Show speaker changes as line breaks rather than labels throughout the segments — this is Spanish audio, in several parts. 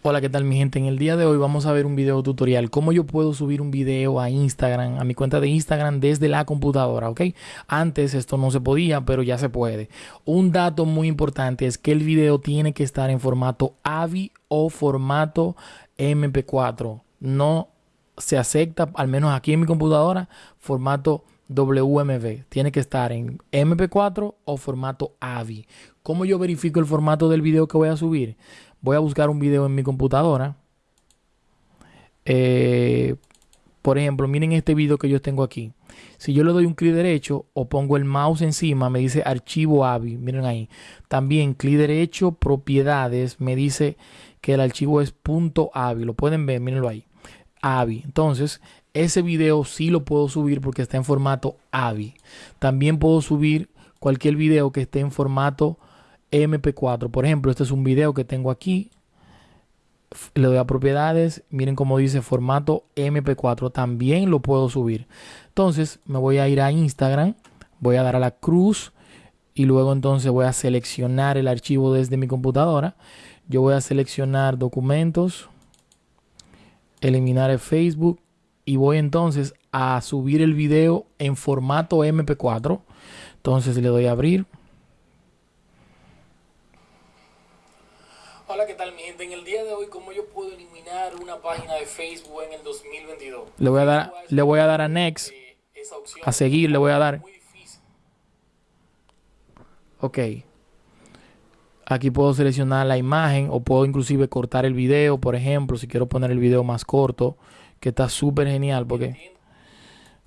Hola, ¿qué tal mi gente? En el día de hoy vamos a ver un video tutorial. Cómo yo puedo subir un video a Instagram, a mi cuenta de Instagram desde la computadora, ¿ok? Antes esto no se podía, pero ya se puede. Un dato muy importante es que el video tiene que estar en formato AVI o formato MP4. No se acepta, al menos aquí en mi computadora, formato WMV. Tiene que estar en MP4 o formato AVI. ¿Cómo yo verifico el formato del video que voy a subir? Voy a buscar un video en mi computadora. Eh, por ejemplo, miren este video que yo tengo aquí. Si yo le doy un clic derecho o pongo el mouse encima, me dice archivo AVI. Miren ahí. También clic derecho, propiedades, me dice que el archivo es .avi. Lo pueden ver, mírenlo ahí. AVI. Entonces, ese video sí lo puedo subir porque está en formato AVI. También puedo subir cualquier video que esté en formato MP4. Por ejemplo, este es un video que tengo aquí. Le doy a propiedades. Miren cómo dice formato MP4. También lo puedo subir. Entonces me voy a ir a Instagram. Voy a dar a la cruz. Y luego entonces voy a seleccionar el archivo desde mi computadora. Yo voy a seleccionar documentos. Eliminar el Facebook. Y voy entonces a subir el video en formato MP4. Entonces le doy a abrir.
Hola, ¿qué tal mi gente? En el día de hoy, ¿cómo yo puedo eliminar una página de Facebook en el 2022?
Le voy a dar, le voy a, dar a Next. A seguir le voy a dar. Ok. Aquí puedo seleccionar la imagen o puedo inclusive cortar el video, por ejemplo, si quiero poner el video más corto, que está súper genial porque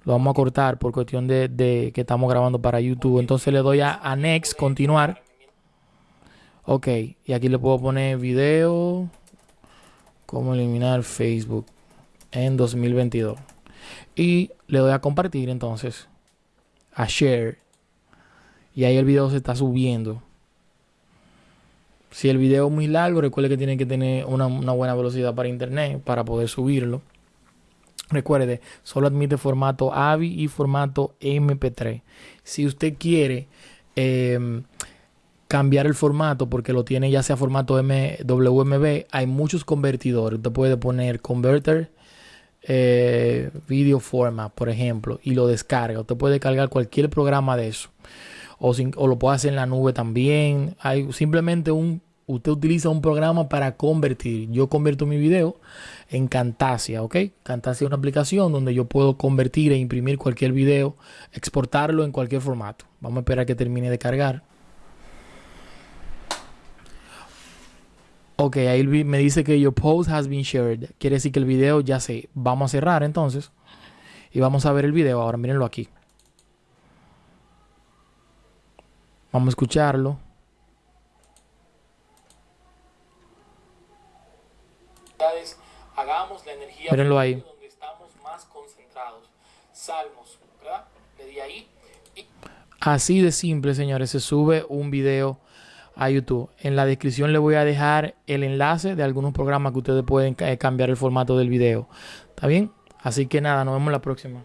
lo vamos a cortar por cuestión de, de, que estamos grabando para YouTube. Entonces le doy a, a Next, continuar. Ok, y aquí le puedo poner video. Cómo eliminar Facebook en 2022. Y le doy a compartir entonces. A share. Y ahí el video se está subiendo. Si el video es muy largo, recuerde que tiene que tener una, buena velocidad para internet para poder subirlo. Recuerde, solo admite formato AVI y formato MP3. Si usted quiere eh, cambiar el formato porque lo tiene ya sea formato WMB, hay muchos convertidores. Usted puede poner converter eh, video format, por ejemplo, y lo descarga. Usted puede cargar cualquier programa de eso. O, lo puede hacer en la nube también. Simplemente un usted utiliza un programa para convertir. Yo convierto mi video en Camtasia, ¿ok? Camtasia es una aplicación donde yo puedo convertir e imprimir cualquier video, exportarlo en cualquier formato. Vamos a esperar que termine de cargar. Ok, ahí me dice que your post has been shared. Quiere decir que el video ya se... Vamos a cerrar entonces. Y vamos a ver el video ahora. Mírenlo aquí. Vamos a escucharlo.
Hagamos la energía
Mírenlo ahí.
donde estamos más concentrados. Salmos, ¿verdad? Le di ahí. Y...
Así de simple, señores. Se sube un video a YouTube. En la descripción le voy a dejar el enlace de algunos programas que ustedes pueden cambiar el formato del video. ¿Está bien? Así que nada, nos vemos la próxima.